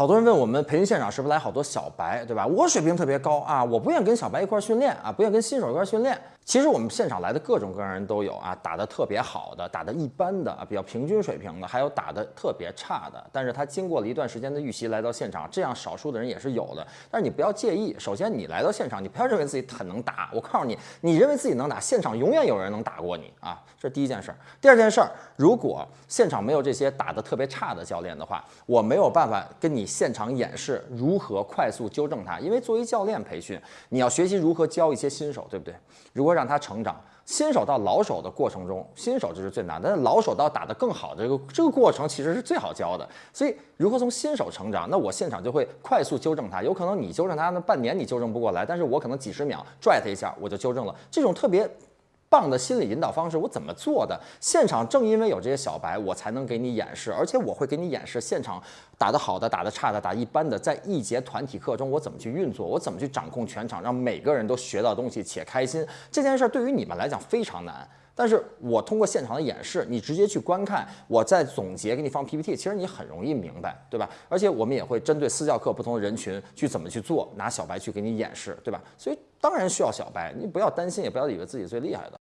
好多人问我们培训现场是不是来好多小白，对吧？我水平特别高啊，我不愿意跟小白一块训练啊，不愿意跟新手一块训练。其实我们现场来的各种各样人都有啊，打得特别好的，打得一般的啊，比较平均水平的，还有打得特别差的。但是他经过了一段时间的预习来到现场，这样少数的人也是有的。但是你不要介意，首先你来到现场，你不要认为自己很能打。我告诉你，你认为自己能打，现场永远有人能打过你啊，这是第一件事儿。第二件事儿，如果现场没有这些打得特别差的教练的话，我没有办法跟你现场演示如何快速纠正他，因为作为教练培训，你要学习如何教一些新手，对不对？如何让他成长？新手到老手的过程中，新手就是最难，但是老手到打得更好的这个这个过程其实是最好教的。所以如何从新手成长，那我现场就会快速纠正他。有可能你纠正他那半年你纠正不过来，但是我可能几十秒拽他一下我就纠正了。这种特别。棒的心理引导方式，我怎么做的？现场正因为有这些小白，我才能给你演示，而且我会给你演示现场打得好的、打得差的、打一般的，在一节团体课中我怎么去运作，我怎么去掌控全场，让每个人都学到东西且开心。这件事对于你们来讲非常难，但是我通过现场的演示，你直接去观看，我再总结给你放 PPT，其实你很容易明白，对吧？而且我们也会针对私教课不同的人群去怎么去做，拿小白去给你演示，对吧？所以当然需要小白，你不要担心，也不要以为自己最厉害的。